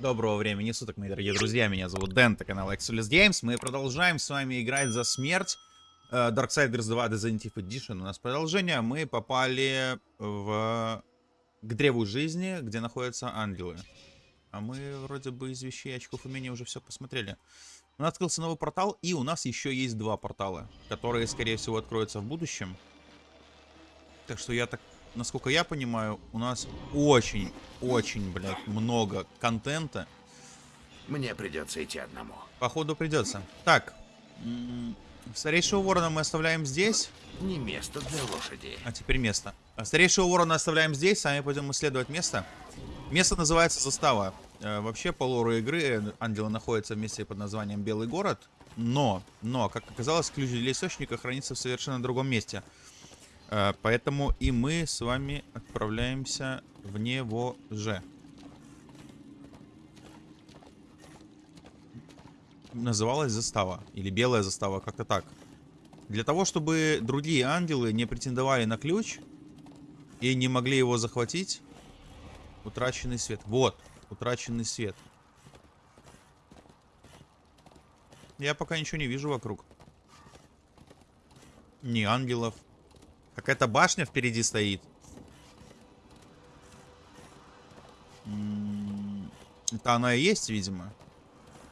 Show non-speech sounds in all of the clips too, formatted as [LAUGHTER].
Доброго времени суток, мои дорогие друзья. Меня зовут Дэн, это канал Exodus Games. Мы продолжаем с вами играть за смерть. Э, Darksiders 2 Definitive Edition. У нас продолжение. Мы попали в... к древу жизни, где находятся ангелы. А мы вроде бы из вещей очков умения уже все посмотрели. У нас открылся новый портал, и у нас еще есть два портала, которые, скорее всего, откроются в будущем. Так что я так насколько я понимаю, у нас очень-очень, блядь, много контента. Мне придется идти одному. Походу придется. Так, старейшего ворона мы оставляем здесь. Не место для лошади. А теперь место. Старейшего ворона оставляем здесь, сами пойдем исследовать место. Место называется Застава. Э, вообще, по лору игры ангелы находятся в месте под названием Белый город. Но, но, как оказалось, ключ для источника хранится в совершенно другом месте. Э, поэтому и мы с вами отправляемся в него же. Называлась застава. Или белая застава, как-то так. Для того, чтобы другие ангелы не претендовали на ключ и не могли его захватить, утраченный свет. Вот, утраченный свет. Я пока ничего не вижу вокруг. Ни ангелов, Какая-то башня впереди стоит. Это она и есть, видимо.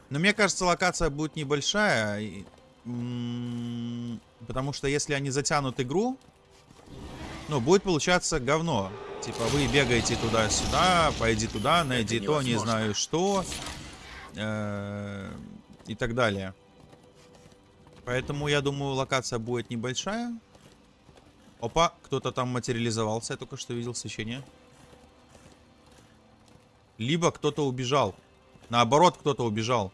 Но мне кажется, локация будет небольшая. Потому что если они затянут игру, ну, будет получаться говно. Типа, вы бегаете туда-сюда, пойди туда, найди то, не знаю что. Э, и так далее. Поэтому, я думаю, локация будет небольшая. Опа, кто-то там материализовался, я только что видел свечение. Либо кто-то убежал. Наоборот, кто-то убежал.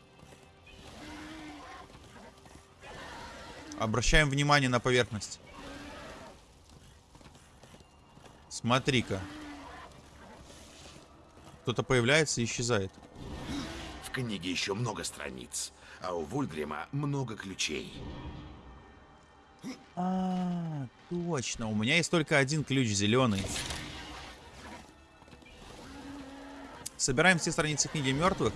Обращаем внимание на поверхность. Смотри-ка. Кто-то появляется и исчезает. В книге еще много страниц, а у Вульгрима много ключей. А, точно. У меня есть только один ключ зеленый. Собираем все страницы книги мертвых.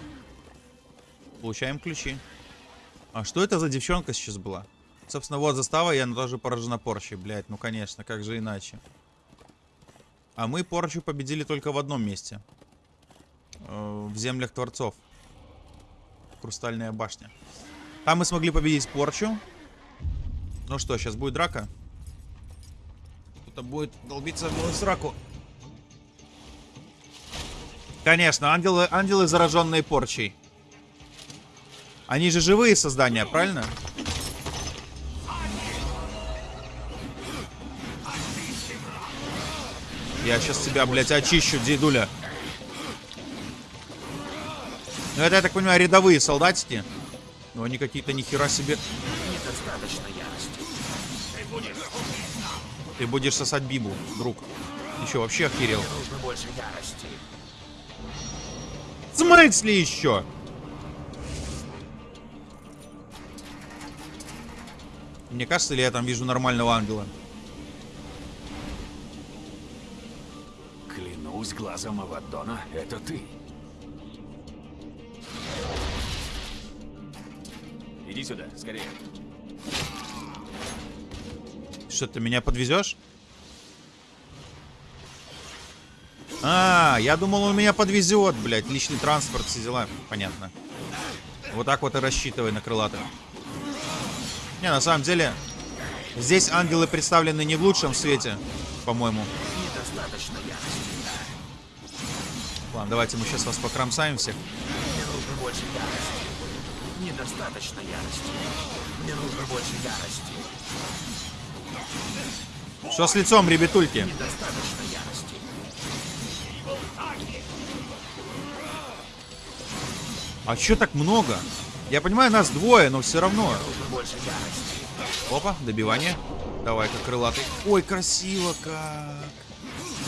Получаем ключи. А что это за девчонка сейчас была? Собственно, вот застава, она тоже поражена порчей, блядь. Ну, конечно, как же иначе. А мы порчу победили только в одном месте. Э, в землях Творцов. Хрустальная башня. Там мы смогли победить порчу. Ну что, сейчас будет драка? Кто-то будет долбиться в сраку. Конечно, ангелы, ангелы зараженные порчей. Они же живые создания, правильно? Я сейчас тебя, блядь, очищу, дедуля. Ну это, я так понимаю, рядовые солдатики. Но они какие-то нихера себе. Недостаточно. Ты будешь сосать Бибу, друг. Еще вообще охерел. нужно смысле еще? Мне кажется, ли я там вижу нормального ангела? Клянусь глазом Авадона, это ты. Иди сюда, скорее. Что, ты меня подвезешь? А, я думал, он меня подвезет, блядь. Личный транспорт, все дела. Понятно. Вот так вот и рассчитывай на крылатых. Не, на самом деле, здесь ангелы представлены не в лучшем свете, по-моему. Ладно, давайте мы сейчас вас покромсаем всех. Мне нужно больше ярости. Недостаточно ярости. Мне нужно больше ярости. Что с лицом, ребятульки? А чё так много? Я понимаю, нас двое, но все равно. Опа, добивание. Давай-ка, крылатый. Ой, красиво как.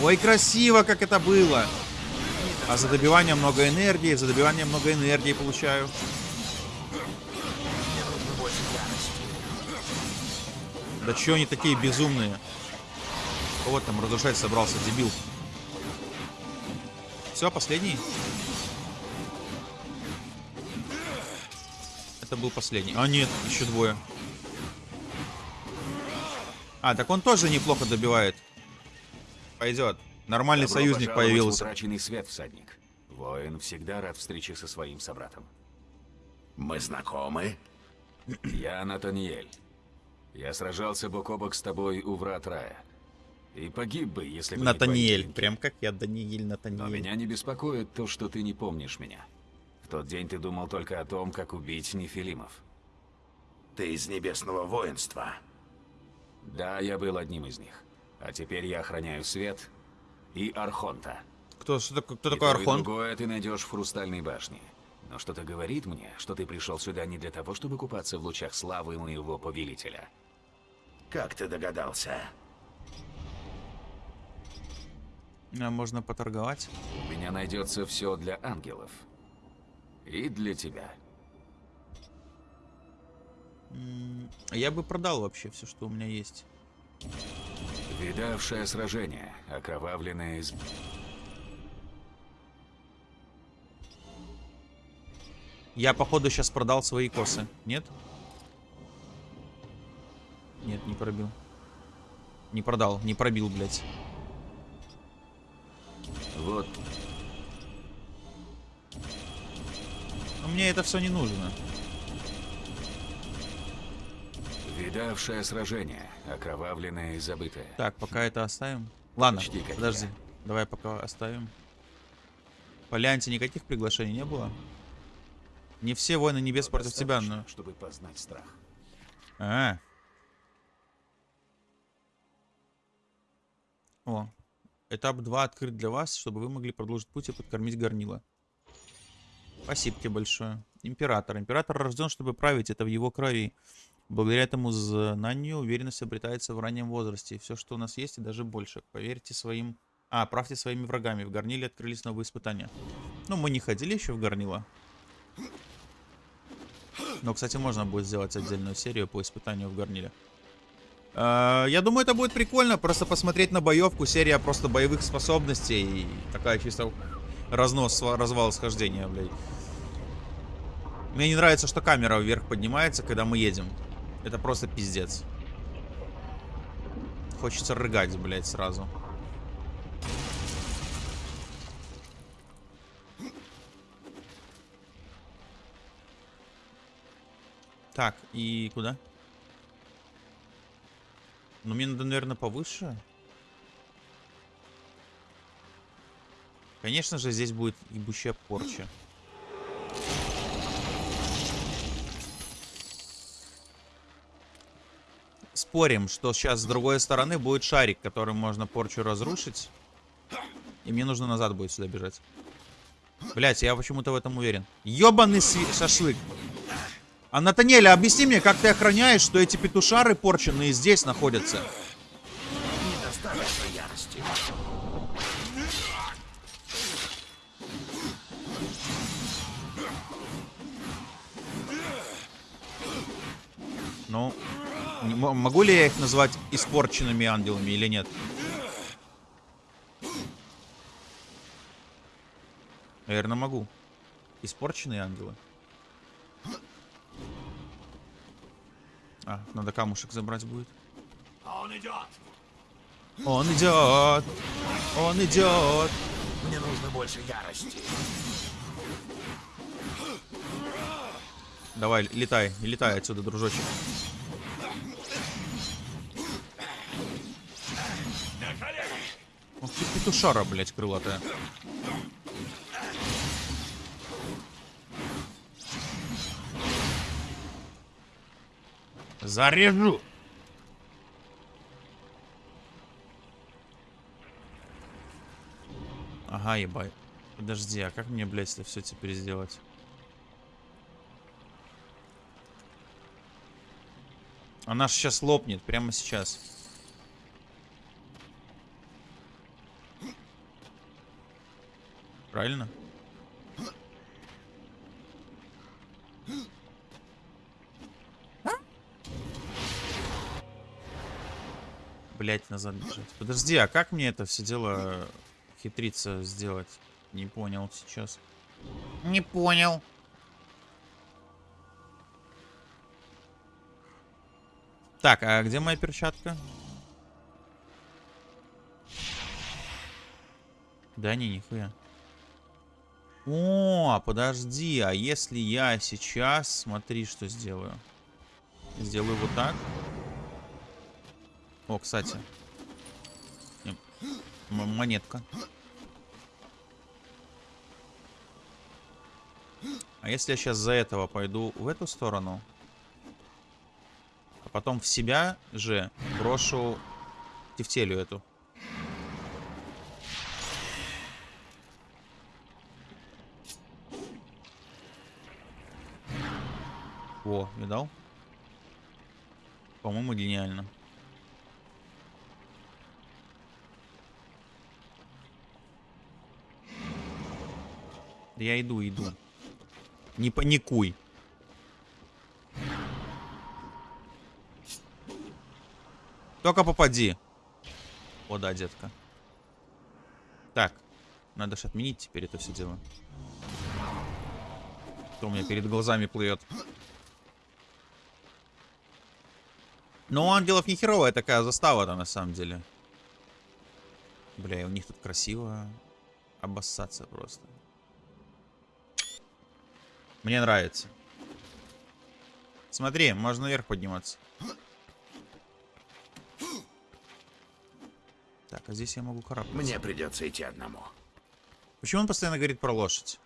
Ой, красиво, как это было. А за добивание много энергии, за добивание много энергии получаю. Да чё они такие безумные? Вот там разрушать собрался, дебил. Все, последний. это был последний. А, нет, еще двое. А, так он тоже неплохо добивает. Пойдет. Нормальный Добро союзник появился. утраченный свет, всадник. Воин всегда рад встрече со своим собратом. Мы знакомы? Я Натаниэль. Я сражался бок о бок с тобой у врат рая. И погиб бы, если бы не Натаниэль. клинки. Прям как я, Даниэль Но Натаниэль. меня не беспокоит то, что ты не помнишь меня. В тот день ты думал только о том, как убить Нефилимов. Ты из небесного воинства. Да, я был одним из них. А теперь я охраняю свет и Архонта. Кто, что такое, кто И такой то, и Архон? другое ты найдешь в Хрустальной башне. Но что-то говорит мне, что ты пришел сюда не для того, чтобы купаться в лучах славы моего повелителя. Как ты догадался? А, можно поторговать. У меня найдется все для ангелов. И для тебя. Я бы продал вообще все, что у меня есть. Видавшее сражение, окровавленное из... Я, походу, сейчас продал свои косы. Нет? Нет, не пробил. Не продал, не пробил, блядь. Вот, Но мне это все не нужно. видавшее сражение, окровавленное и забытое. Так, пока это оставим. Ладно, Почти подожди. я. Давай пока оставим. По Лианте никаких приглашений не было. Не все воины небес против тебя, но... чтобы познать страх. А. О. Этап 2 открыт для вас, чтобы вы могли продолжить путь и подкормить горнила. Спасибо тебе большое. Император. Император рожден, чтобы править. Это в его крови. Благодаря этому знанию уверенность обретается в раннем возрасте. Все, что у нас есть, и даже больше. Поверьте своим... А, правьте своими врагами. В горниле открылись новые испытания. Ну, мы не ходили еще в горнило. Но, кстати, можно будет сделать отдельную серию по испытанию в горниле. Э, Я думаю, это будет прикольно. Просто посмотреть на боевку. Серия просто боевых способностей. И такая чисто разнос, развал схождения, блядь. Мне не нравится, что камера вверх поднимается, когда мы едем. Это просто пиздец. Хочется рыгать, блядь, сразу. Так, и куда? Ну, мне надо, наверное, повыше. Конечно же, здесь будет ебущая порча. Спорим, что сейчас с другой стороны будет шарик, которым можно порчу разрушить. И мне нужно назад будет сюда бежать. Блять, я почему-то в этом уверен. Ёбаный шашлык. А Натаниэля, объясни мне, как ты охраняешь, что эти петушары порченые здесь находятся? Недостаточно ярости. Ну, могу ли я их назвать испорченными ангелами или нет? Наверное, могу. Испорченные ангелы. А, надо камушек забрать будет. Он идет. Он идет! Он идет! Мне нужно больше ярости. Давай, летай, летай отсюда, дружочек. Ох ты петушара, блядь, крылатая. Зарежу! Ага, ебать. Подожди, а как мне, блядь, это все теперь сделать? Она ж сейчас лопнет, прямо сейчас. Правильно? Блять, назад бежать. Подожди, а как мне это все дело хитриться сделать? Не понял сейчас. Не понял. Так, а где моя перчатка? Да не, нихуя. О, подожди, а если я сейчас, смотри, что сделаю. Сделаю вот так. О, кстати. М- Монетка. А если я сейчас за этого пойду в эту сторону, а потом в себя же брошу тефтелю эту. О, видал? По-моему, гениально. Я иду, иду. Не паникуй. Только попади. О, да, детка. Так. Надо же отменить теперь это все дело. Что у меня перед глазами плывет. Но у ангелов не херовая такая застава-то на самом деле. Бля, и у них тут красиво обоссаться просто. Мне нравится. Смотри, можно наверх подниматься. Так, а здесь я могу карабкаться. Мне придется идти одному. Почему он постоянно говорит про лошадь?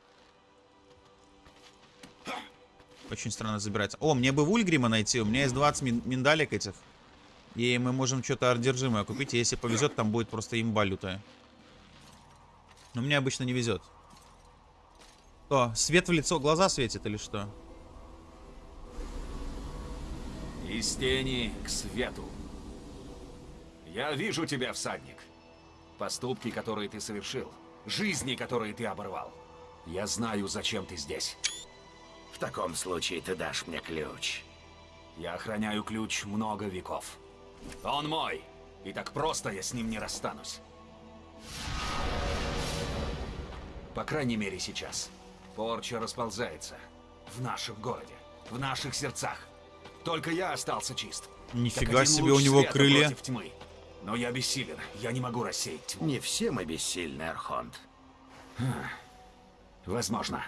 Очень странно забирается. О, мне бы Вульгрима найти. У меня есть 20 мин миндалек этих. И мы можем что-то одержимое купить. И если повезет, там будет просто имба лютая. Но мне обычно не везет. Что, свет в лицо, глаза светит или что? Из тени к свету. Я вижу тебя, всадник. Поступки, которые ты совершил. Жизни, которые ты оборвал. Я знаю, зачем ты здесь. В таком случае ты дашь мне ключ. Я охраняю ключ много веков. Он мой, и так просто я с ним не расстанусь. По крайней мере сейчас. Порча расползается. В нашем городе. В наших сердцах. Только я остался чист. Нифига себе, у него крылья. против тьмы. Но я бессилен. Я не могу рассеять тьму. Не все мы бессильны, Архонт. Возможно.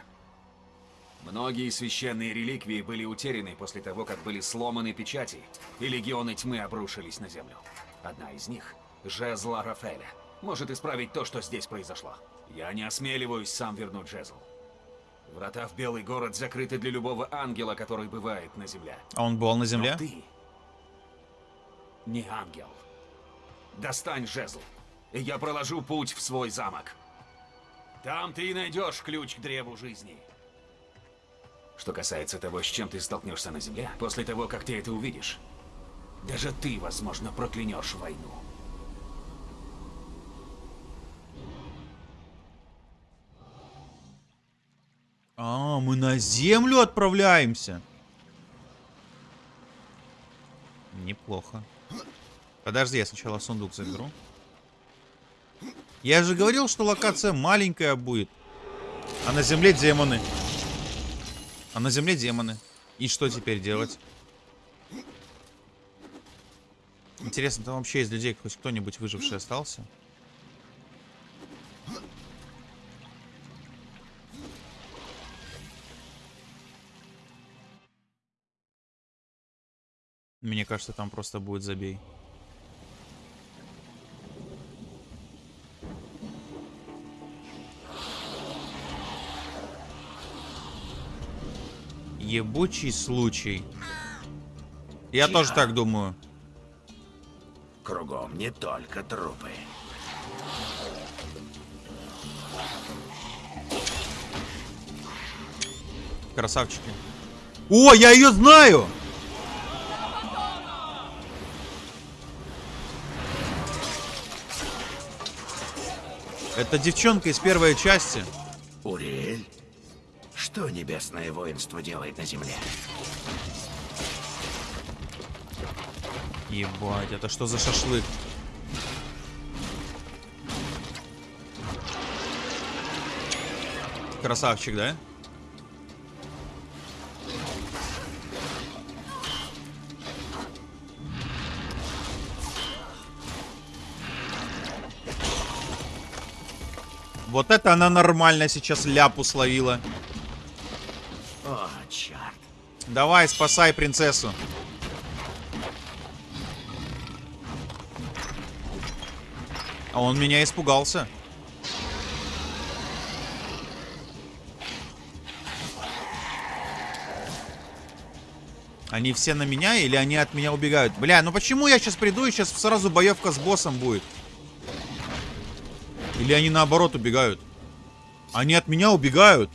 Многие священные реликвии были утеряны после того, как были сломаны печати, и легионы тьмы обрушились на землю. Одна из них, жезл Рафеля, может исправить то, что здесь произошло. Я не осмеливаюсь сам вернуть жезл. Врата в Белый город закрыты для любого ангела, который бывает на земле. А он был на Но земле? ты не ангел. Достань жезл, и я проложу путь в свой замок. Там ты и найдешь ключ к древу жизни. Что касается того, с чем ты столкнешься на земле, после того, как ты это увидишь, даже ты, возможно, проклянешь войну. А, мы на землю отправляемся. Неплохо. Подожди, я сначала сундук заберу. Я же говорил, что локация маленькая будет. А на земле демоны. А на земле демоны. И что теперь делать? Интересно, там вообще из людей хоть кто-нибудь выживший остался? Мне кажется, там просто будет забей. Ебучий случай. Я тоже так думаю. Кругом не только трупы. Красавчики. О, я ее знаю! Это девчонка из первой части. Уриэль? Что небесное воинство делает на земле? Ебать, это что за шашлык? Красавчик, да? Вот это она нормально сейчас ляпу словила. О, черт. Давай, спасай принцессу. А он меня испугался. Они все на меня или они от меня убегают? Бля, ну почему я сейчас приду и сейчас сразу боевка с боссом будет? Или они наоборот убегают? Они от меня убегают.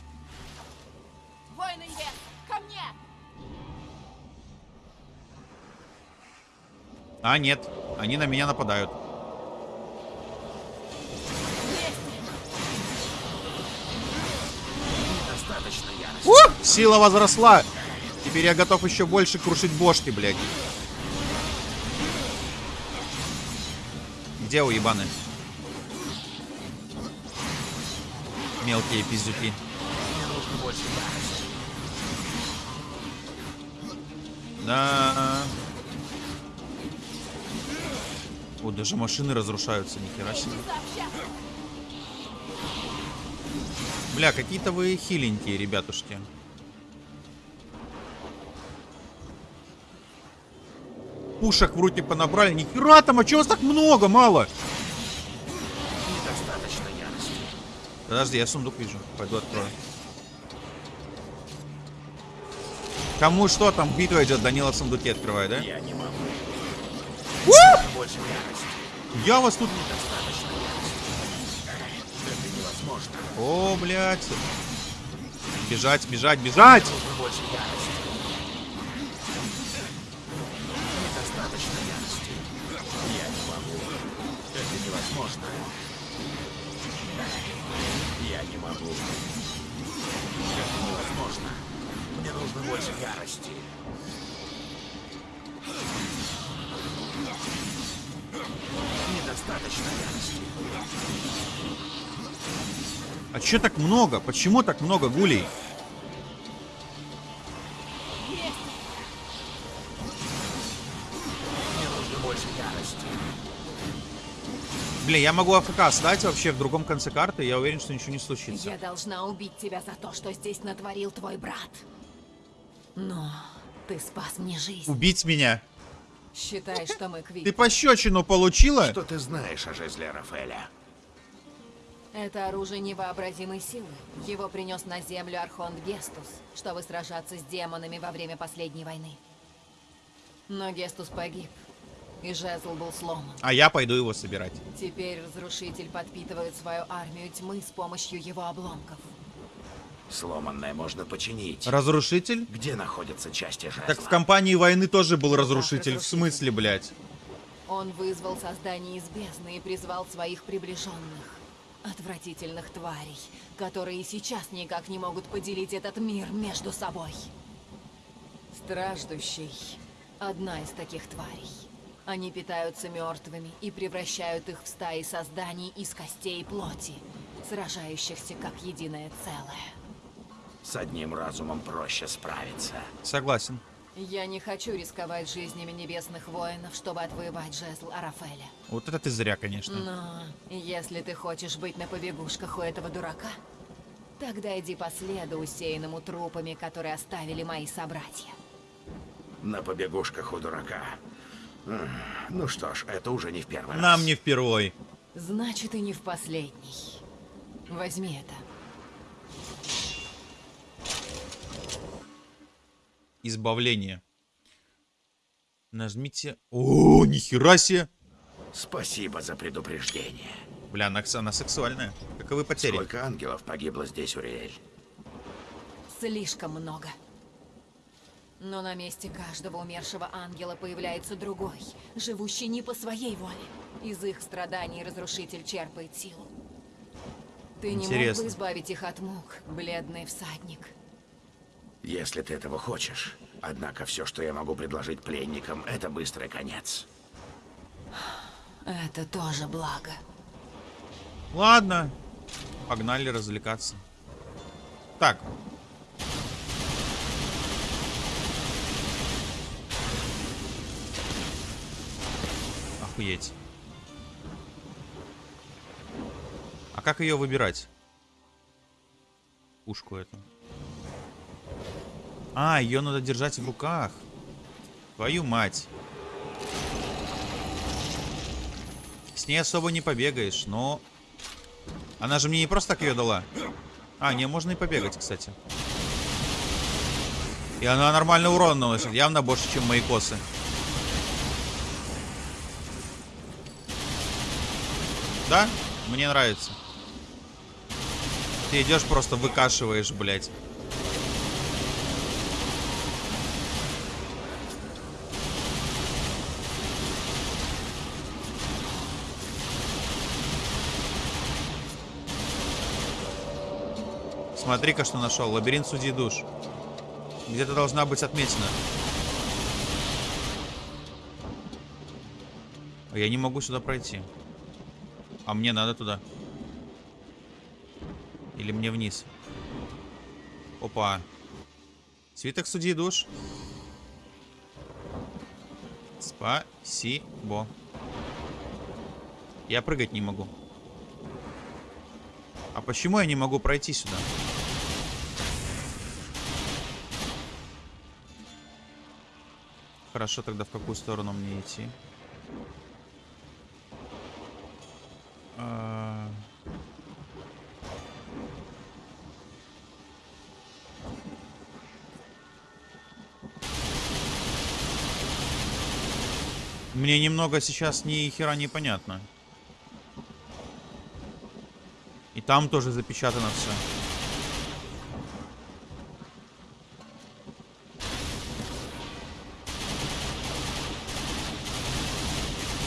Воины Небес, ко мне! А, нет. Они на меня нападают. Ух, сила возросла. Теперь я готов еще больше крушить бошки, блядь. Где уебаны? Мелкие пиздюки. Да. О, даже машины разрушаются, нихера себе. Бля, какие-то вы хиленькие, ребятушки. Пушек вроде понабрали. Нихера там, а чего вас так много, мало? Подожди, я сундук вижу. Пойду открою. Кому что там битва идет, Данила в сундуке открывает, да? Я не могу. У! Больше ярости. Я вас тут... Недостаточно. Это невозможно. О, блядь. Бежать, бежать, бежать! Больше ярости. Недостаточно ярости. Я не могу. Это невозможно. Я не могу. Это невозможно. Мне нужно больше ярости. Недостаточно ярости. А чё так много? Почему так много гулей? Блин, я могу АФК стать вообще в другом конце карты, я уверен, что ничего не случится. Я должна убить тебя за то, что здесь натворил твой брат. Но ты спас мне жизнь. Убить меня? Считай, что мы Ты квиты. пощечину получила? Что ты знаешь о жезле Рафаэля? Это оружие невообразимой силы. Его принес на землю Архонт Гестус, чтобы сражаться с демонами во время последней войны. Но Гестус погиб, и жезл был сломан. А я пойду его собирать. Теперь Разрушитель подпитывает свою армию тьмы с помощью его обломков. Сломанное можно починить. Разрушитель? Где находятся части жезла? Так в компании войны тоже был разрушитель. В смысле, блядь? Он вызвал создание из бездны и призвал своих приближенных. Отвратительных тварей, которые и сейчас никак не могут поделить этот мир между собой. Страждущий — одна из таких тварей. Они питаются мертвыми и превращают их в стаи созданий из костей и плоти, сражающихся как единое целое. С одним разумом проще справиться. Согласен. Я не хочу рисковать жизнями небесных воинов, чтобы отвоевать жезл Арафеля. Вот это ты зря, конечно. Но если ты хочешь быть на побегушках у этого дурака, тогда иди по следу, усеянному трупами, которые оставили мои собратья. На побегушках у дурака. Ну что ж, это уже не в первый раз. Нам не впервой. Значит, и не в последний. Возьми это. Избавление. Нажмите... О, нихера себе! Спасибо за предупреждение. Бля, она, она сексуальная. Каковы потери? Сколько ангелов погибло здесь, Уриэль? Слишком много. Но на месте каждого умершего ангела появляется другой, живущий не по своей воле. Из их страданий разрушитель черпает силу. Ты не мог Интересно. бы избавить их от мук, бледный всадник? Если ты этого хочешь. Однако все, что я могу предложить пленникам, это быстрый конец. Это тоже благо. Ладно. Погнали развлекаться. Так. Охуеть. А как ее выбирать? пушку эту. А, ее надо держать в руках. Твою мать. С ней особо не побегаешь, но... Она же мне не просто так ее дала. А, не, можно и побегать, кстати. И она нормально урон наносит. Явно больше, чем мои косы. Да? Мне нравится. Ты идешь просто выкашиваешь, блядь. Смотри-ка, что нашел. Лабиринт судей душ. Где-то должна быть отметина. А я не могу сюда пройти. А мне надо туда. Или мне вниз? Опа. Свиток судьи душ. Спасибо. Я прыгать не могу. А почему я не могу пройти сюда? Хорошо, тогда в какую сторону мне идти? Мне немного сейчас ни хера не понятно. И там тоже запечатано все.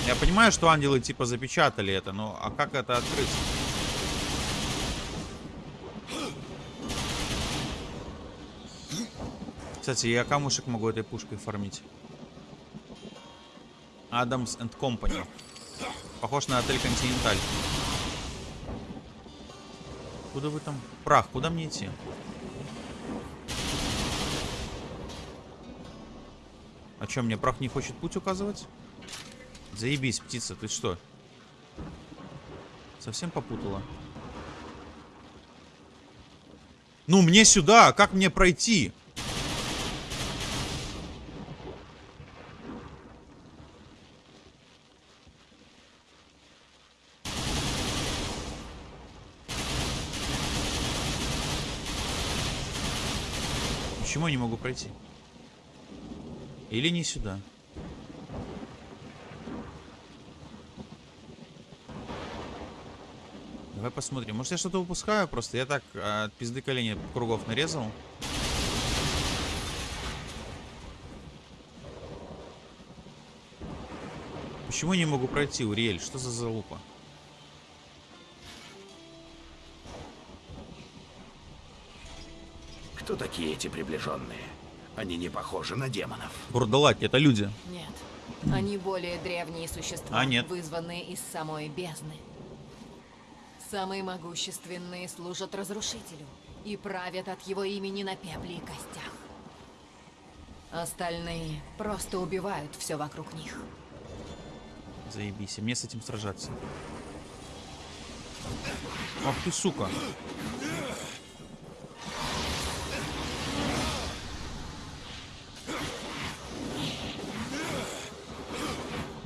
Я понимаю, что ангелы типа запечатали это, но а как это открыть? Кстати, я камушек могу этой пушкой фармить. Адамс энд Company. Похож на отель Континенталь. Куда вы там? Прах, куда мне идти? А что, мне прах не хочет путь указывать? Заебись, птица, ты что? Совсем попутала? Ну, мне сюда! Как мне пройти? Почему я не могу пройти? Или не сюда? Давай посмотрим. Может, я что-то упускаю просто? Я так а, от пизды колени кругов нарезал. Почему я не могу пройти, Уриэль? Что за залупа? Кто такие эти приближенные? Они не похожи на демонов. Бурдалаки, это люди. Нет. Они более древние существа, А, нет. вызванные из самой бездны. Самые могущественные служат разрушителю и правят от его имени на пепле и костях. Остальные просто убивают все вокруг них. Заебись, мне с этим сражаться. Ах ты, сука.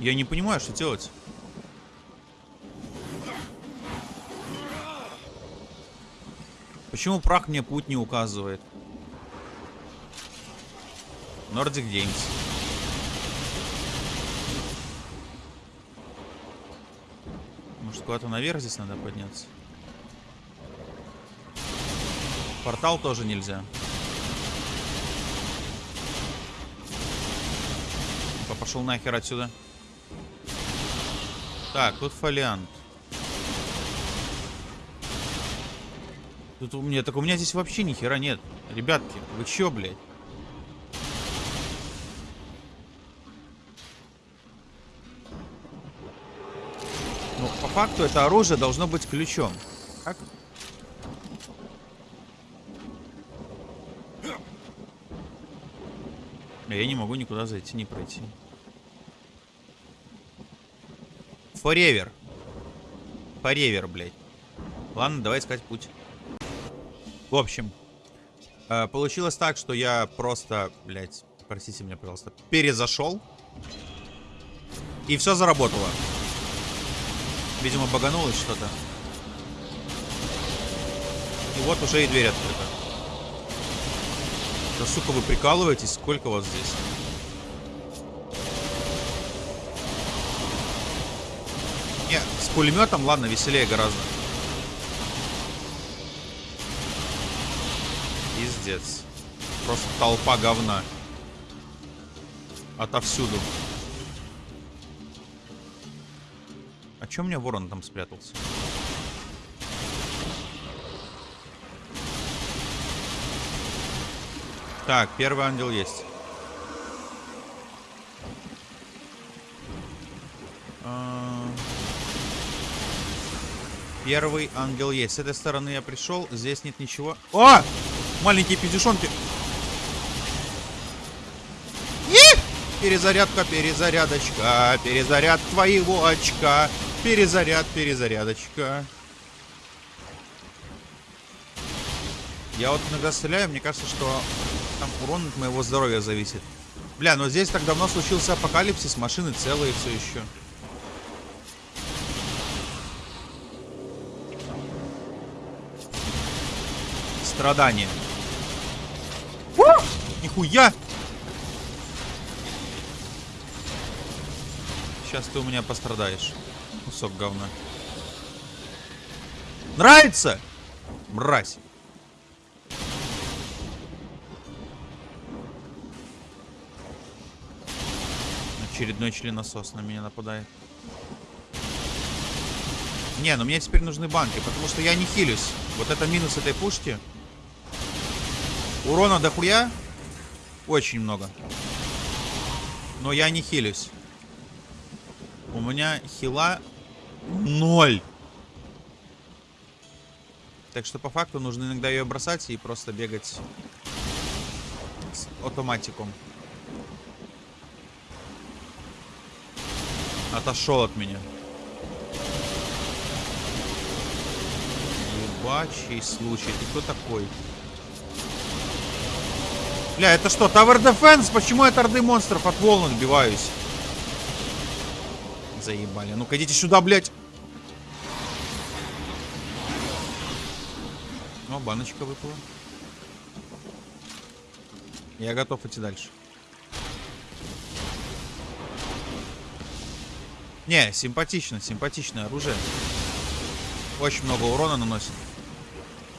Я не понимаю, что делать. Почему прах мне путь не указывает? Nordic Games. Может, куда-то наверх здесь надо подняться? Портал тоже нельзя. Пошел нахер отсюда. Так, тут фолиант. Тут у меня, так у меня здесь вообще ни хера нет. Ребятки, вы чё, блядь? Ну, по факту это оружие должно быть ключом. Как? Я не могу никуда зайти, не пройти. Форевер. Форевер, блядь. Ладно, давай искать путь. В общем, э, получилось так, что я просто, блядь, простите меня, пожалуйста, перезашел. И все заработало. Видимо, баганулось что-то. И вот уже и дверь открыта. Да сука, вы прикалываетесь? Сколько вас здесь? Пулеметом, ладно, веселее гораздо. Пиздец. Просто толпа говна. Отовсюду. А чё у меня ворон там спрятался? Так, первый ангел есть. Первый ангел есть. С этой стороны я пришел. Здесь нет ничего. О! Маленькие пиздюшонки. Их! Перезарядка, перезарядочка. Перезаряд твоего очка. Перезаряд, перезарядочка. Я вот иногда стреляю, мне кажется, что там урон от моего здоровья зависит. Бля, но здесь так давно случился апокалипсис, машины целые все еще. Страдания. Нихуя! Сейчас ты у меня пострадаешь. Кусок говна. Нравится? Мразь. Очередной членосос на меня нападает. Не, ну мне теперь нужны банки, потому что я не хилюсь. Вот это минус этой пушки. Урона дохуя. Очень много. Но я не хилюсь. У меня хила ноль. Так что по факту нужно иногда ее бросать и просто бегать с автоматиком. Отошел от меня. Ебачий случай. Ты кто такой? Бля, это что, Tower Defense? Почему я от орды монстров от волн отбиваюсь? Заебали. Ну-ка, идите сюда, блядь. О, баночка выпала. Я готов идти дальше. Не, симпатично, симпатичное оружие. Очень много урона наносит.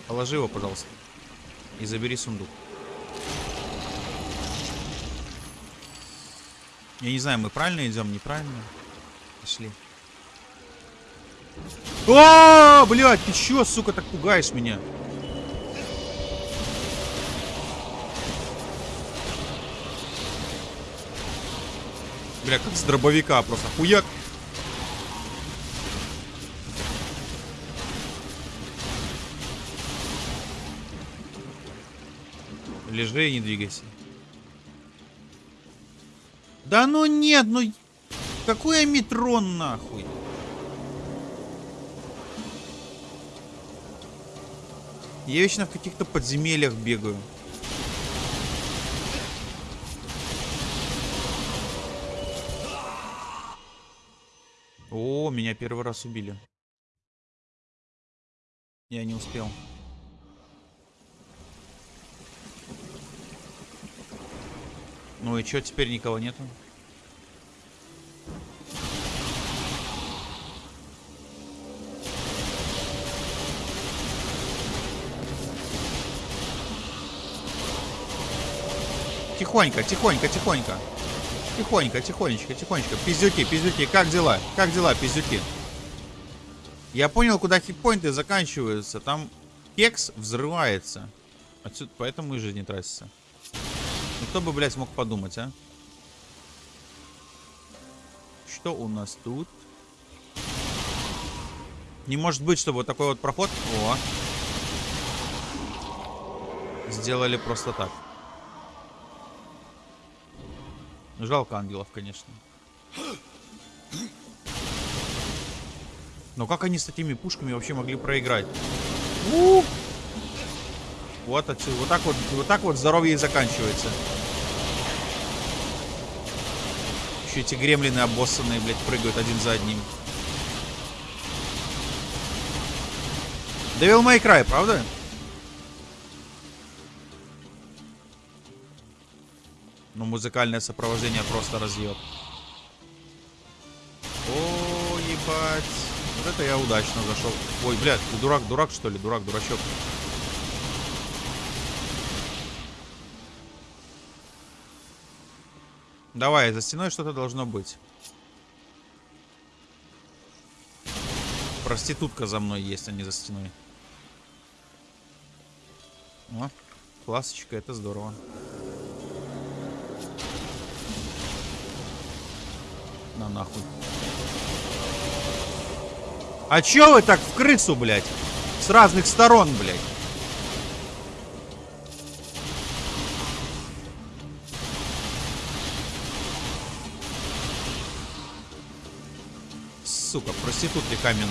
Положи его, пожалуйста. И забери сундук. Я не знаю, мы правильно идем, неправильно. Пошли. О, блядь, ты чё, сука, так пугаешь меня? Бля, как с дробовика просто. Хуяк. Лежи и не двигайся. Да ну нет, ну... Какой метрон нахуй? Я вечно в каких-то подземельях бегаю. О, меня первый раз убили. Я не успел. Ну и чё, теперь никого нету? Тихонько, тихонько, тихонько. Тихонько, тихонечко, тихонечко. Пиздюки, пиздюки, как дела? Как дела, пиздюки? Я понял, куда хитпоинты заканчиваются. Там кекс взрывается. Отсюда, поэтому и жизнь тратится. Ну кто бы, блядь, смог подумать, а? Что у нас тут? Не может быть, чтобы вот такой вот проход... О! Сделали просто так. Жалко ангелов, конечно. Но как они с такими пушками вообще могли проиграть? У! Вот отсюда. Вот так вот, вот так вот здоровье и заканчивается. Еще эти гремлины обоссанные, блядь, прыгают один за одним. Devil May Cry, правда? Ну, музыкальное сопровождение просто разъеб. О, ебать. Вот это я удачно зашел. Ой, блядь, ты дурак, дурак, что ли? Дурак, дурачок. Давай, за стеной что-то должно быть. Проститутка за мной есть, а не за стеной. О, классочка, это здорово. На нахуй. А чё вы так в крысу, блядь? С разных сторон, блядь. Сука, проститутки каменные.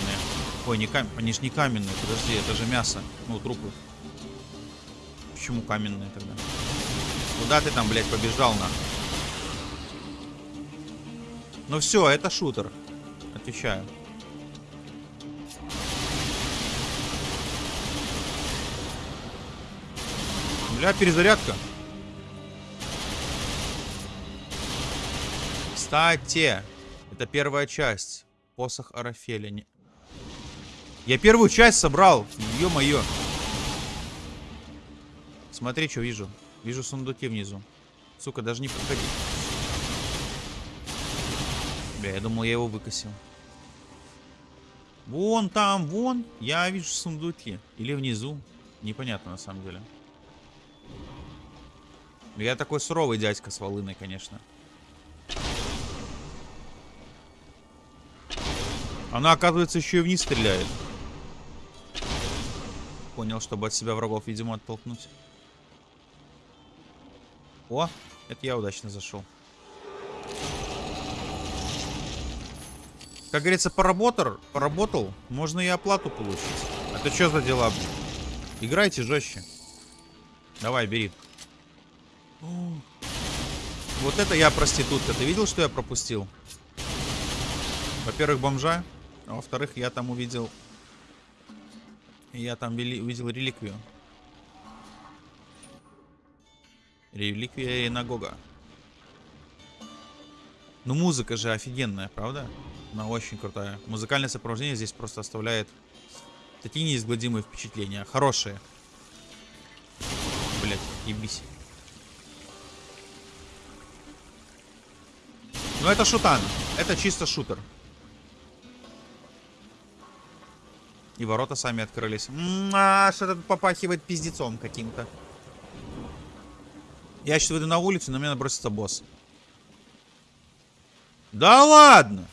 Ой, не каменные. Они ж не каменные, подожди, это же мясо. Ну, трупы. Почему каменные тогда? Куда ты там, блядь, побежал на? Ну все, это шутер. Отвечаю. Бля, перезарядка. Кстати, это первая часть. Посох Арафеля. Я первую часть собрал. Ё-моё. Смотри, что вижу. Вижу сундуки внизу. Сука, даже не подходи. Бля, я думал, я его выкосил. Вон там, вон. Я вижу сундуки. Или внизу. Непонятно, на самом деле. Я такой суровый дядька с волыной, конечно. Она, оказывается, еще и вниз стреляет. Понял, чтобы от себя врагов, видимо, оттолкнуть. О, это я удачно зашел. Как говорится, поработал, поработал, можно и оплату получить. Это что за дела? Играйте жестче. Давай, бери. Вот это я проститутка. Ты видел, что я пропустил? Во-первых, бомжа. А во-вторых, я там увидел... Я там вели... увидел реликвию. Реликвия Инагога. Ну, музыка же офигенная, правда? Она очень крутая. Музыкальное сопровождение здесь просто оставляет такие неизгладимые впечатления. Хорошие. Блять, ебись. Ну, это шутан. Это чисто шутер. И ворота сами открылись. М а, что-то попахивает пиздецом каким-то. Я сейчас выйду на улицу, на меня набросится босс. Да ладно!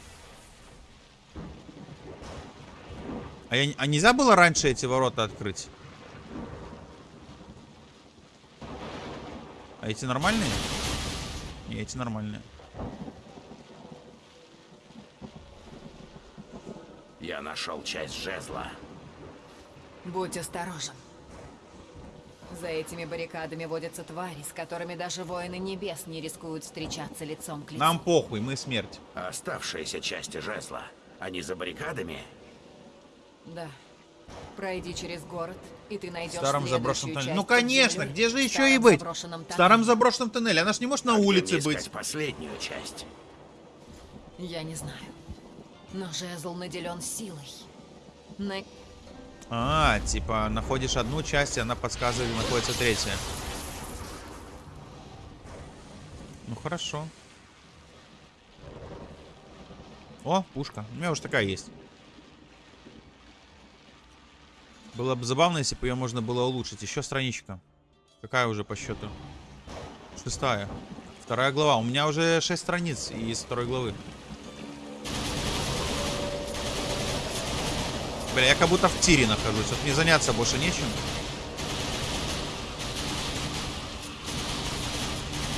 А, я, а нельзя было раньше эти ворота открыть? А эти нормальные? Не, эти нормальные. Я нашел часть жезла. Будь осторожен. За этими баррикадами водятся твари, с которыми даже воины небес не рискуют встречаться лицом к лицу. Нам похуй, мы смерть. Оставшиеся части жезла. Они за баррикадами? Да. Пройди через город, и ты найдешь В старом заброшенном тоннеле. Ну конечно, где же еще и быть? заброшенном В старом заброшенном тоннеле. Она ж не может на А улице быть. последнюю часть. Я не знаю. Но жезл наделен силой. На... А, типа, находишь одну часть, и она подсказывает, где находится третья. Ну, хорошо. О, пушка. У меня уже такая есть. Было бы забавно, если бы ее можно было улучшить. Еще страничка. Какая уже по счету? Шестая. Вторая глава. У меня уже шесть страниц из второй главы. Бля, я как будто в тире нахожусь. Вот мне заняться больше нечем.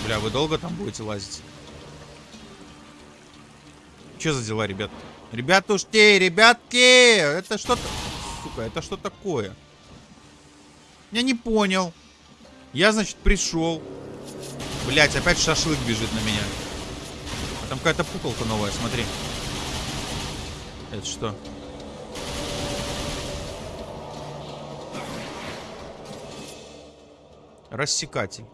Бля, вы долго там будете лазить? Че за дела, ребят? Ребятушки, ребятки! Это что-то... Сука, это что такое? Я не понял. Я, значит, пришел. Блять, опять шашлык бежит на меня. А там какая-то пуколка новая, смотри. Это что? Рассекатель.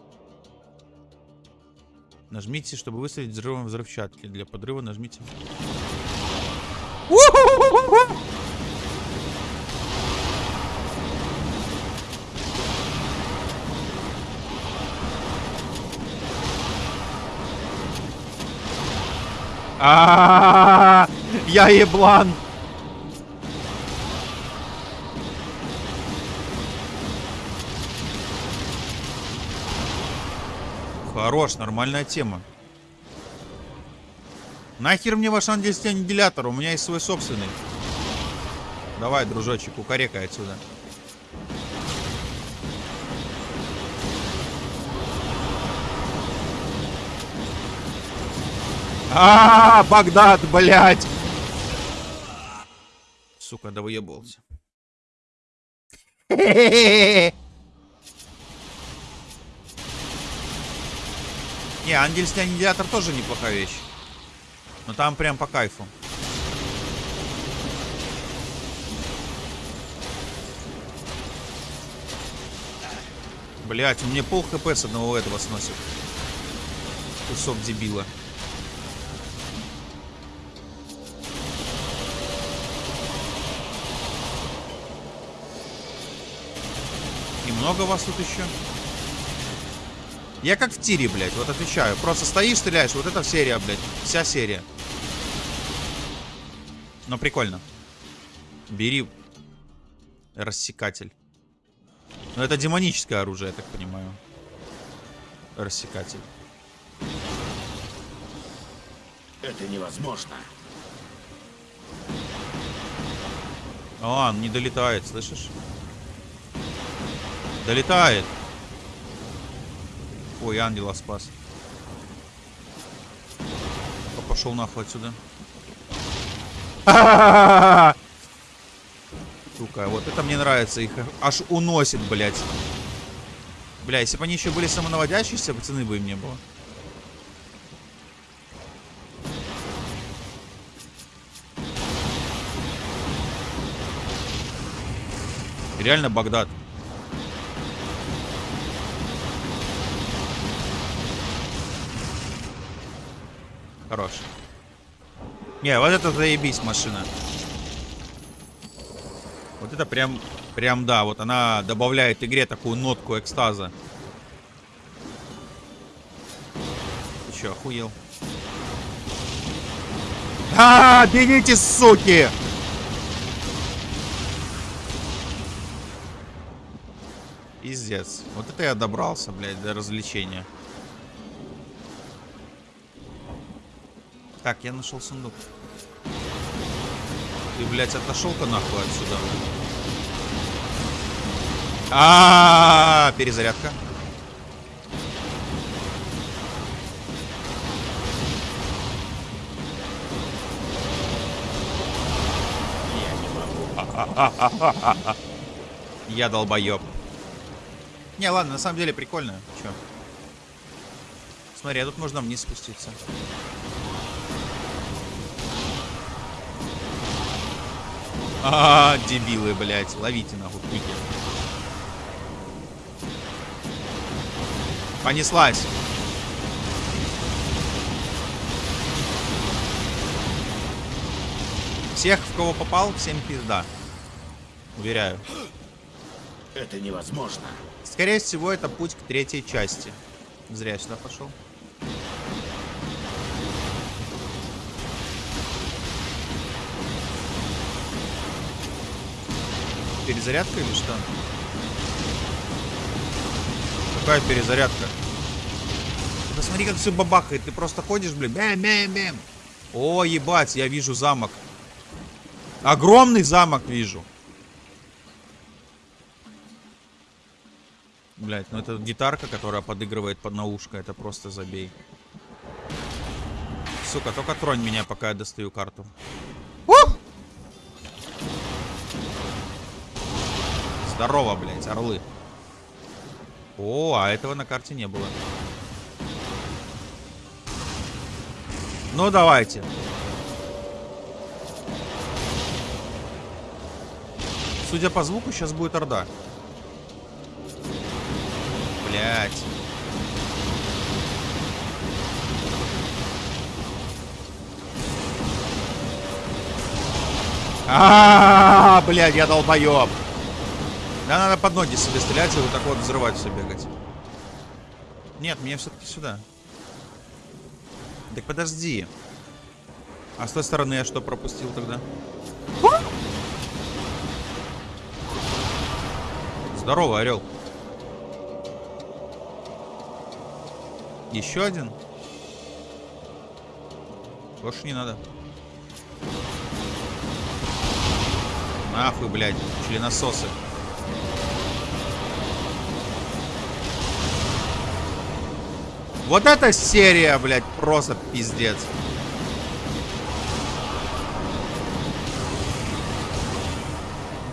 Нажмите, чтобы выстрелить взрывом взрывчатки. Для подрыва нажмите. А, я еблан. Хорош, нормальная тема. Нахер мне ваш ангельский У меня есть свой собственный. Давай, дружочек, кукарекай отсюда. А, -а, -а Багдад, блядь! Сука, да выебался. Не, ангельский аннигилятор тоже неплохая вещь. Но там прям по кайфу. Блять, у меня пол хп с одного этого сносит. Кусок дебила. Много вас тут еще? Я как в тире, блядь, вот отвечаю. Просто стоишь, стреляешь. Вот это серия, блядь. Вся серия. Но прикольно. Бери рассекатель. Ну, это демоническое оружие, я так понимаю. Рассекатель. Это невозможно. А, он не долетает, слышишь? Долетает. Ой, ангела спас. Пошел нахуй отсюда. [LAUGHS] Сука, вот это мне нравится. Их аж уносит, блядь. Бля, если бы они еще были самонаводящиеся, пацаны бы им не было. Реально Багдад. Хорош. Не, вот это заебись машина. Вот это прям, прям да, вот она добавляет игре такую нотку экстаза. Ты чё, охуел? А, -а, -а бегите, суки! Пиздец. Вот это я добрался, блядь, до развлечения. Так, я нашел сундук. Ты, блядь, отошел-ка нахуй отсюда. А, -а, -а перезарядка. [LAUGHS] Я долбоеб. Не, ладно, на самом деле прикольно. Чё? Смотри, а тут можно вниз спуститься. А, -а, -а дебилы, блядь. Ловите нахуй пики. Понеслась. Всех, в кого попал, всем пизда. Уверяю. Это невозможно. Скорее всего, это путь к третьей части. Зря я сюда пошел. Перезарядка или что? Какая перезарядка? Посмотри, как все бабахает. Ты просто ходишь, блин. Бэм, бэм, бэм. О, ебать, я вижу замок. Огромный замок вижу. Блять, ну это гитарка, которая подыгрывает под наушко. Это просто забей. Сука, только тронь меня, пока я достаю карту. Здорово, блядь, орлы. О, а этого на карте не было. Ну, давайте. Судя по звуку, сейчас будет орда. Блять. А, блядь, я долбоеб. Да надо под ноги себе стрелять и вот так вот взрывать все бегать. Нет, мне все-таки сюда. Так подожди. А с той стороны я что пропустил тогда? Здорово, орел. Еще один? Больше не надо. Нахуй, блядь, членососы. Вот эта серия, блядь, просто пиздец.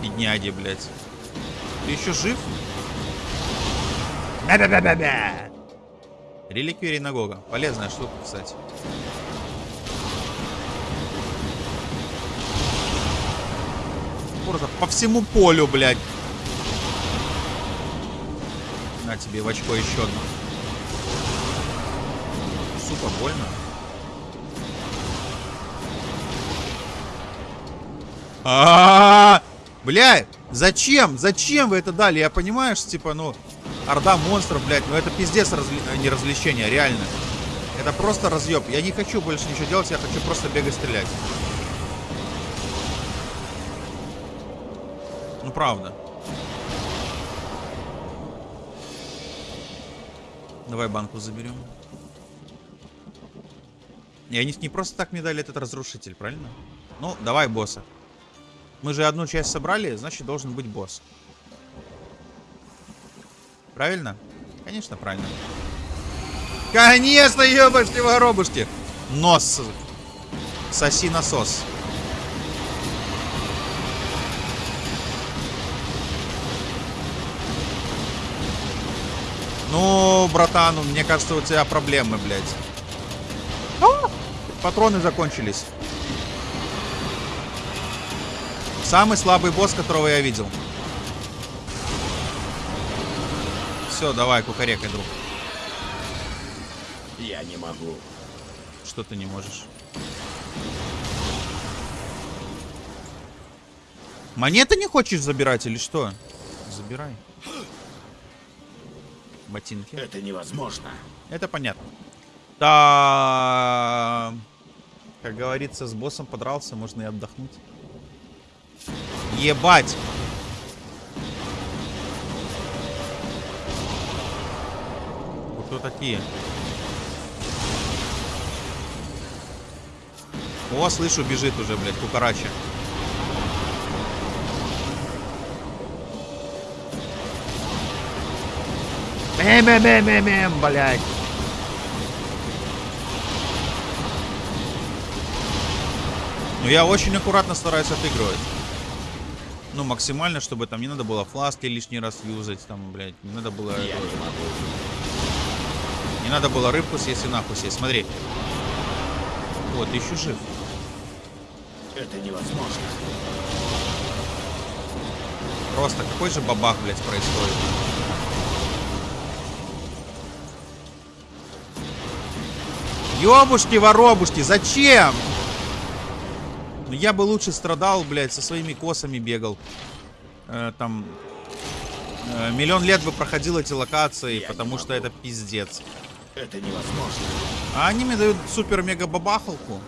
Бедняги, блядь. Ты еще жив? Да-да-да-да-да! Реликвия Ренагога. Полезная штука, кстати. Просто по всему полю, блядь. На тебе в очко еще одно. Сука, больно. А, -а, -а, Бля, зачем? Зачем вы это дали? Я понимаю, что, типа, ну, орда монстров, блядь, ну это пиздец разли... не развлечение, реально. Это просто разъеб. Я не хочу больше ничего делать, я хочу просто бегать стрелять. Ну, правда. Давай банку заберем. И они не просто так мне дали этот разрушитель, правильно? Ну, давай босса. Мы же одну часть собрали, значит должен быть босс. Правильно? Конечно, правильно. Конечно, ебашки воробушки. Нос. Соси насос. Ну, братан, мне кажется, у тебя проблемы, блядь. Патроны закончились. Самый слабый босс, которого я видел. Все, давай, кукарекай, друг. Я не могу. Что ты не можешь? Монеты не хочешь забирать или что? Забирай. Ботинки. Это невозможно. Это понятно. Да, как говорится, с боссом подрался, можно и отдохнуть. Ебать! Кто такие? О, слышу, бежит уже, блядь, кукарача. Мем-мем-мем-мем, блядь. Ну, я очень аккуратно стараюсь отыгрывать. Ну, максимально, чтобы там не надо было фласки лишний раз юзать, там, блядь, не надо было... Я не могу. Не надо было рыбку съесть и нахуй съесть. Смотри. Вот, ты еще жив. Это невозможно. Просто какой же бабах, блядь, происходит? Ёбушки-воробушки, зачем? Ну я бы лучше страдал, блядь, со своими косами бегал. Э, там... э, миллион лет бы проходил эти локации, Я потому что это пиздец. Это невозможно. А они мне дают супер-мега-бабахалку.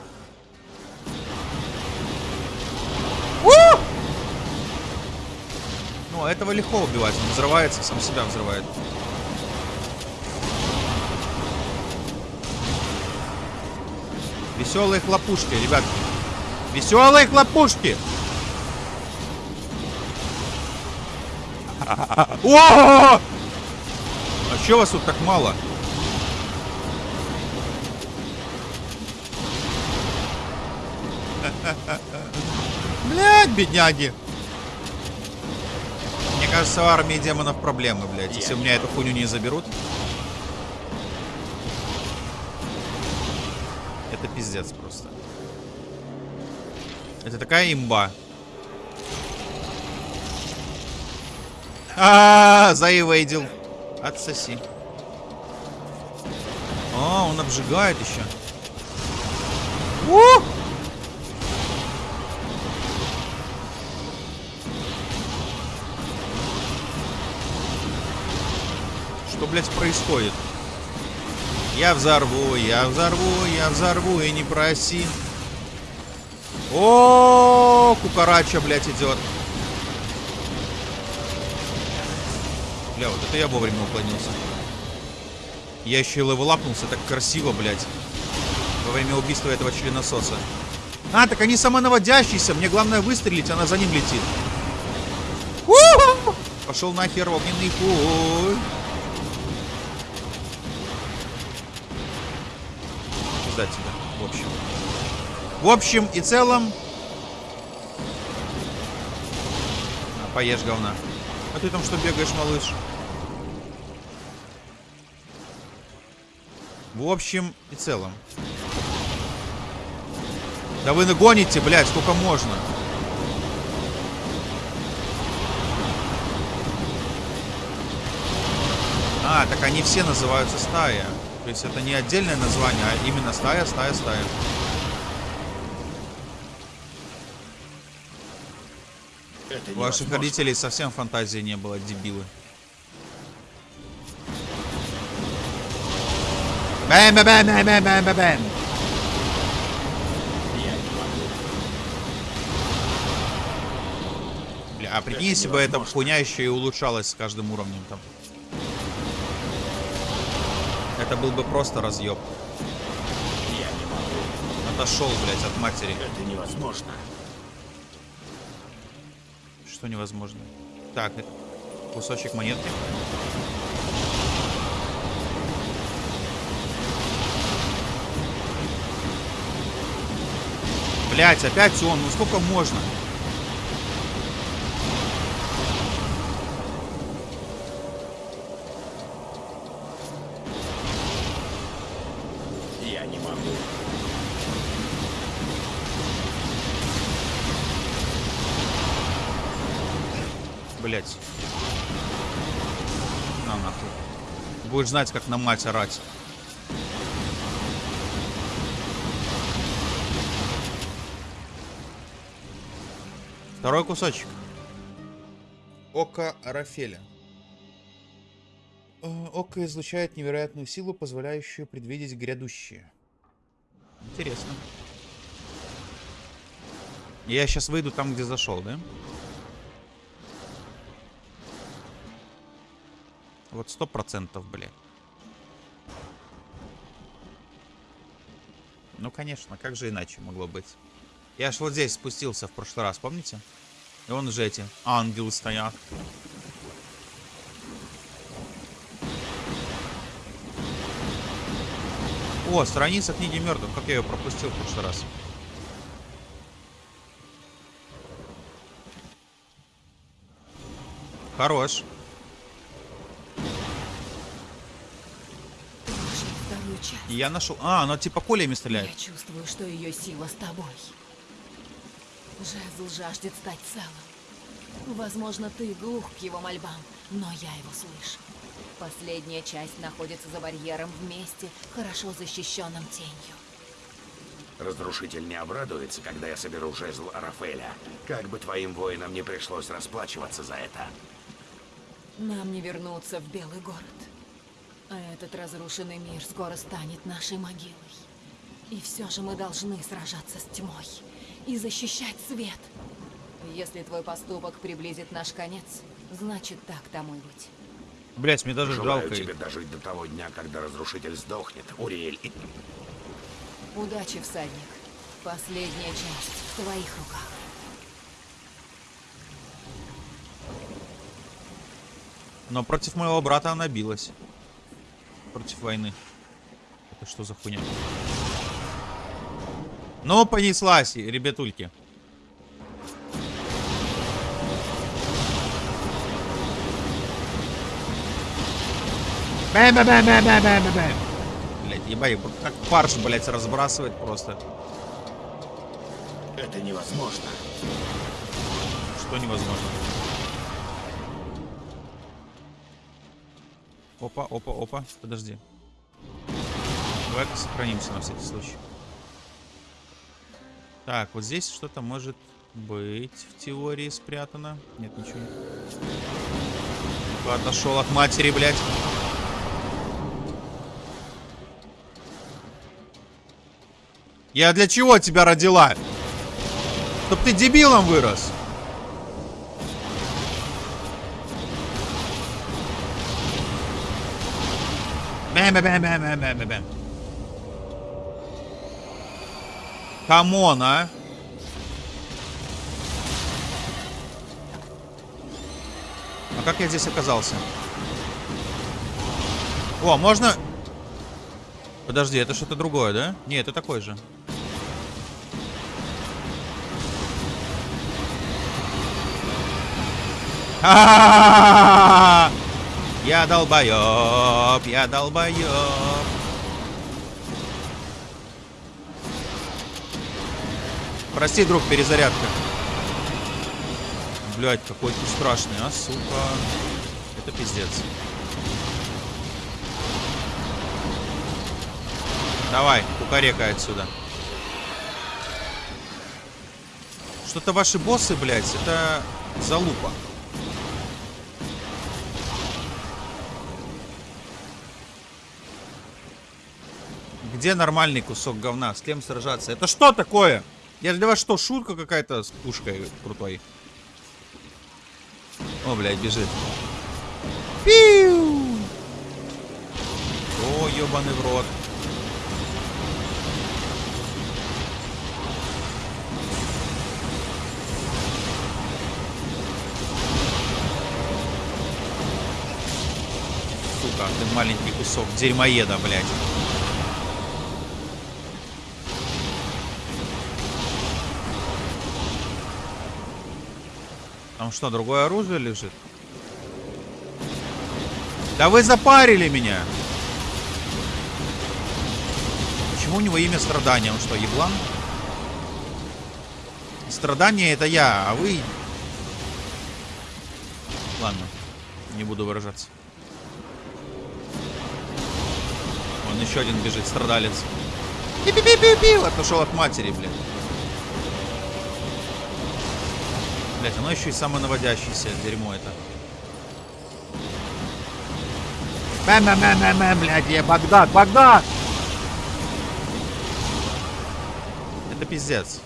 Ну, этого легко убивать. Он взрывается, сам себя взрывает. Веселые хлопушки, ребятки. Веселые хлопушки! О! А чё вас тут так мало? Блядь, бедняги. Мне кажется, в армии демонов проблемы, блядь. Если у меня эту хуйню не заберут. Это пиздец просто. Это такая имба. А, -а, -а заевейдил. Отсоси. А, он обжигает еще. У! Что, блядь, происходит? Я взорву, я взорву, я взорву и не проси. О, кукарача, блядь, идет. Бля, вот это я вовремя уклонился. Я еще и левелапнулся так красиво, блядь. Во время убийства этого членососа. А, так они самонаводящиеся. Мне главное выстрелить, она за ним летит. Пошел нахер огненный хуй. Пизда тебя, в общем. В общем и целом... А, поешь, говна. А ты там что бегаешь, малыш? В общем и целом. Да вы нагоните, блядь, сколько можно. А, так они все называются стая. То есть это не отдельное название, а именно стая, стая, стая. У ваших родителей совсем фантазии не было, дебилы. Бэм, бэм, бэм, бэм, бэм, бэм, бэм. Бля, а прикинь, если бы эта хуйня еще и улучшалась с каждым уровнем там. Это был бы просто разъеб. Отошел, блядь, от матери. Это невозможно. Что невозможно? Так, кусочек монетки. Блять, опять он. Ну сколько можно? Я не могу. Блять. На нахуй. Будешь знать, как на мать орать. Второй кусочек. Око Рафеля. Э, Око излучает невероятную силу, позволяющую предвидеть грядущее. Интересно. Я сейчас выйду там, где зашел, да? Вот сто процентов, блядь. Ну, конечно, как же иначе могло быть? Я ж вот здесь спустился в прошлый раз, помните? И вон же эти ангелы стоят. О, страница книги мертвых. Как я ее пропустил в прошлый раз? Хорош. Часть. Я нашел... А, она типа колями стреляет. Я чувствую, что ее сила с тобой. Жезл жаждет стать целым. Возможно, ты глух к его мольбам, но я его слышу. Последняя часть находится за барьером в месте, хорошо защищенном тенью. Разрушитель не обрадуется, когда я соберу жезл Рафаэля. Как бы твоим воинам не пришлось расплачиваться за это. Нам не вернуться в Белый город. А этот разрушенный мир скоро станет нашей могилой. И все же мы должны сражаться с тьмой и защищать свет. Если твой поступок приблизит наш конец, значит так тому и быть. Блять, мне даже Желаю жалко. тебе дожить до того дня, когда разрушитель сдохнет, Уриэль. И... Удачи, всадник. Последняя часть в твоих руках. Но против моего брата она билась против войны. Это что за хуйня? Ну понеслась, ребятульки. Бэм, бэм, бэм, бэм, бэм, бэм, бэм. Блять, ебать, как парш, блять, разбрасывает просто. Это невозможно. Что невозможно? Опа, опа, опа. Подожди. Давай-ка сохранимся на всякий случай. Так, вот здесь что-то может быть в теории спрятано. Нет, ничего нет. Отошел от матери, блядь. Я для чего тебя родила? Чтоб ты дебилом вырос. Come on, а? А как я здесь оказался? О, можно... Подожди, это что-то другое, да? Не, это такой же. [LAUGHS] А-а-а-а-а! Я долбоёб, я долбоёб. Прости, друг, перезарядка. Блять, какой ты страшный, а, сука. Это пиздец. Давай, кукарекай отсюда. Что-то ваши боссы, блядь, это залупа. Где нормальный кусок говна? С кем сражаться? Это что такое? Я для вас что, шутка какая-то с пушкой крутой? О, блядь, бежит. Пиу! О, ебаный в рот. Сука, ты маленький кусок дерьмоеда, блядь. Там что, другое оружие лежит? Да вы запарили меня! Почему у него имя страдания? Он что, еблан? Страдание это я, а вы... Ладно, не буду выражаться. Он еще один бежит, страдалец. Пи-пи-пи-пи-пи! Отошел от матери, блин. Блять, оно еще и самонаводящееся дерьмо это. Бэм-бэм-бэм-бэм, блядь, я Багдад, Багдад! Это пиздец.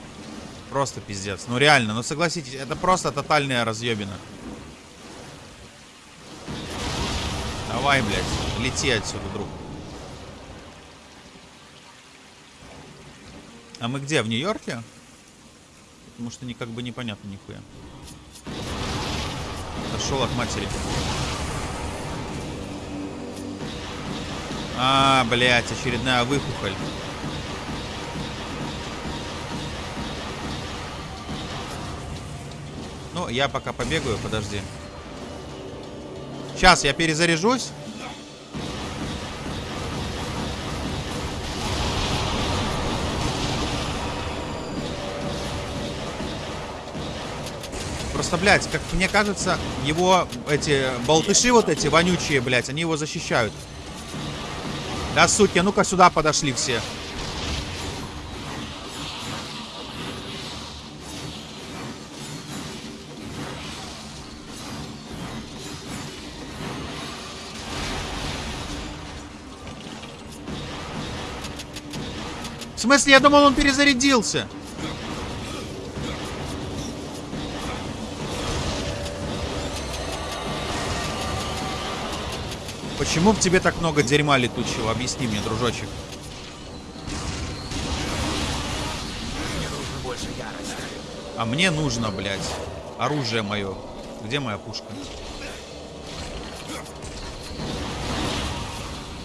Просто пиздец. Ну реально, ну согласитесь, это просто тотальная разъебина. Давай, блядь, лети отсюда, друг. А мы где, в Нью-Йорке? Потому что не как бы непонятно нихуя. Отошел от матери. А, блядь, очередная выхухоль. Ну, я пока побегаю, подожди. Сейчас я перезаряжусь. Просто, блядь, как мне кажется, его эти болтыши вот эти вонючие, блядь, они его защищают. Да, суки, а ну-ка сюда подошли все. В смысле, я думал, он перезарядился. Почему в тебе так много дерьма летучего? Объясни мне, дружочек. Мне нужно больше ярости. А мне нужно, блядь, оружие мое. Где моя пушка?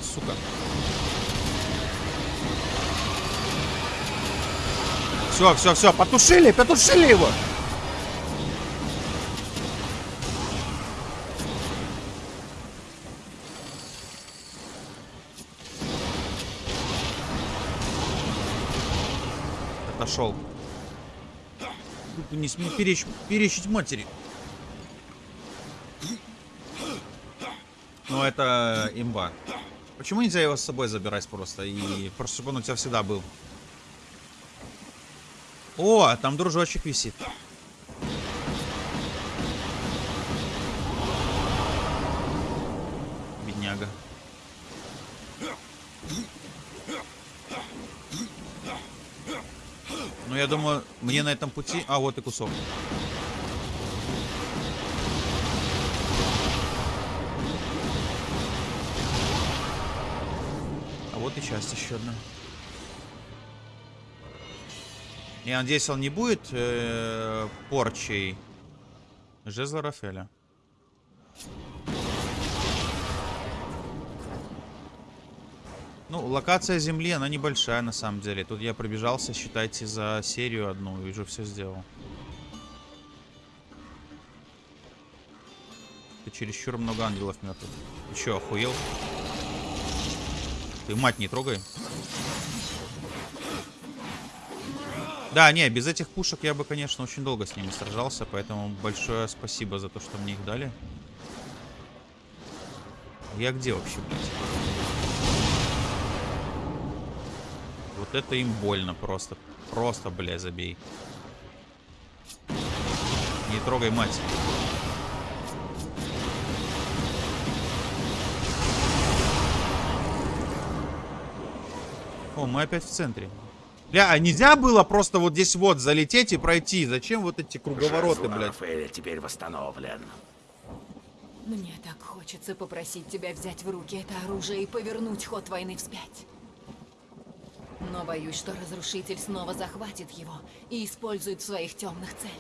Сука. Все, все, все, потушили, потушили его. Отошел. Не смей перечь, перечить матери. Ну, это имба. Почему нельзя его с собой забирать просто? И просто, чтобы он у тебя всегда был. О, там дружочек висит. Бедняга. Ну, я думаю, мне на этом пути... А, вот и кусок. А вот и часть еще одна. Я надеюсь, он не будет э, порчей жезла Рафеля. Ну, локация Земли, она небольшая на самом деле. Тут я пробежался, считайте, за серию одну и уже все сделал. Ты чересчур много ангелов мертвых. Ты что, охуел? Ты мать не трогай. Да, не, без этих пушек я бы, конечно, очень долго с ними сражался, поэтому большое спасибо за то, что мне их дали. Я где вообще, блядь? Вот это им больно просто. Просто, бля, забей. Не трогай мать. О, мы опять в центре. Бля, а нельзя было просто вот здесь вот залететь и пройти? Зачем вот эти круговороты, блядь? Рафаэля теперь восстановлен. Мне так хочется попросить тебя взять в руки это оружие и повернуть ход войны вспять. Но боюсь, что Разрушитель снова захватит его и использует в своих темных целях.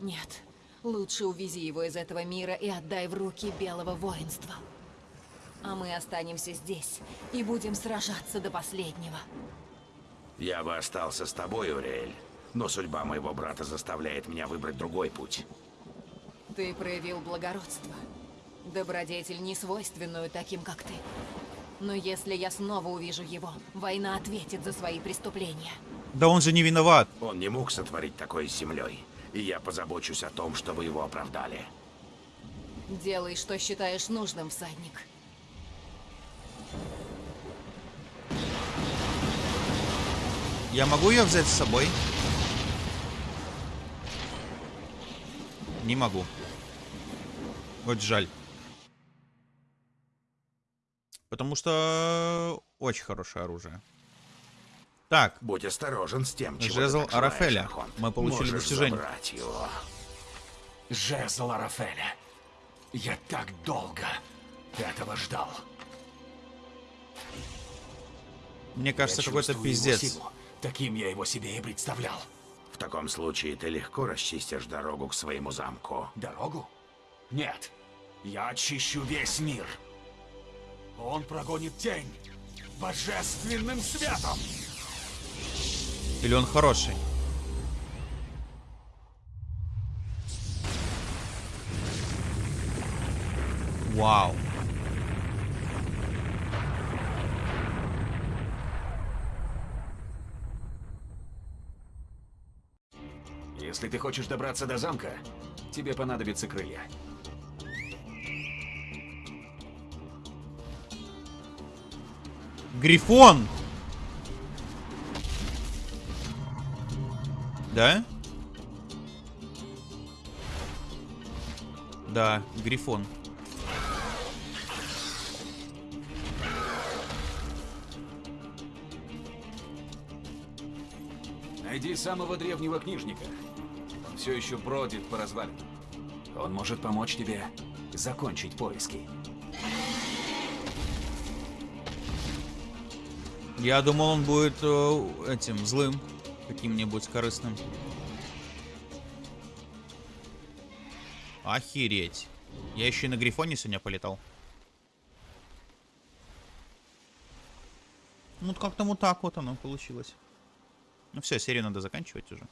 Нет, лучше увези его из этого мира и отдай в руки Белого Воинства. А мы останемся здесь и будем сражаться до последнего. Я бы остался с тобой, Уриэль, но судьба моего брата заставляет меня выбрать другой путь. Ты проявил благородство. Добродетель, не свойственную таким, как ты. Но если я снова увижу его, война ответит за свои преступления. Да он же не виноват. Он не мог сотворить такое с землей, и я позабочусь о том, чтобы его оправдали. Делай, что считаешь нужным, всадник. Я могу ее взять с собой? Не могу. Вот жаль. Потому что очень хорошее оружие. Так, Будь осторожен с тем, чего Жезл ты Арафеля. Мы получили Можешь достижение. его. Жезл Арафеля. Я так долго этого ждал. мне кажется, какой-то пиздец. силу. Таким я его себе и представлял. В таком случае ты легко расчистишь дорогу к своему замку. Дорогу? Нет. Я очищу весь мир. Он прогонит тень божественным светом. Или он хороший? Вау. Если ты хочешь добраться до замка, тебе понадобятся крылья. Грифон! Да? Да, Грифон. Найди самого древнего книжника. Он все еще бродит по развалинам. Он может помочь тебе закончить поиски. Я думал, он будет э, этим злым, каким-нибудь корыстным. Охереть. Я еще и на Грифоне сегодня полетал. Ну, как-то вот так вот оно получилось. Ну все, серию надо заканчивать уже.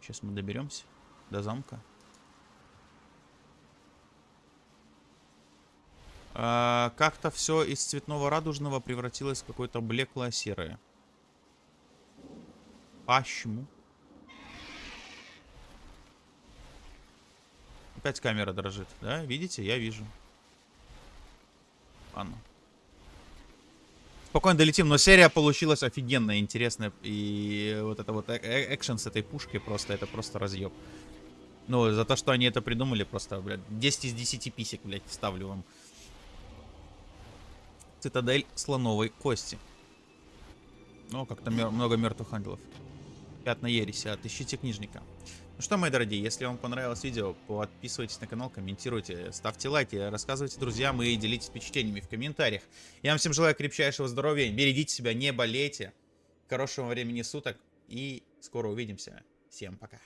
Сейчас мы доберемся до замка. А, Как-то все из цветного радужного превратилось в какое-то блеклое серое. Почему? Опять камера дрожит, да? Видите? Я вижу. Ладно. Спокойно долетим, но серия получилась офигенная, интересная. И вот это вот э- э- экшен с этой пушкой просто, это просто разъеб. Ну, за то, что они это придумали, просто, блядь, 10 из 10 писек, блядь, ставлю вам. Цитадель слоновой кости. Ну, как-то мер- много мертвых ангелов. Пятна ереси, отыщите книжника. Ну что, мои дорогие, если вам понравилось видео, подписывайтесь на канал, комментируйте, ставьте лайки, рассказывайте друзьям и делитесь впечатлениями в комментариях. Я вам всем желаю крепчайшего здоровья, берегите себя, не болейте. Хорошего времени суток и скоро увидимся. Всем пока.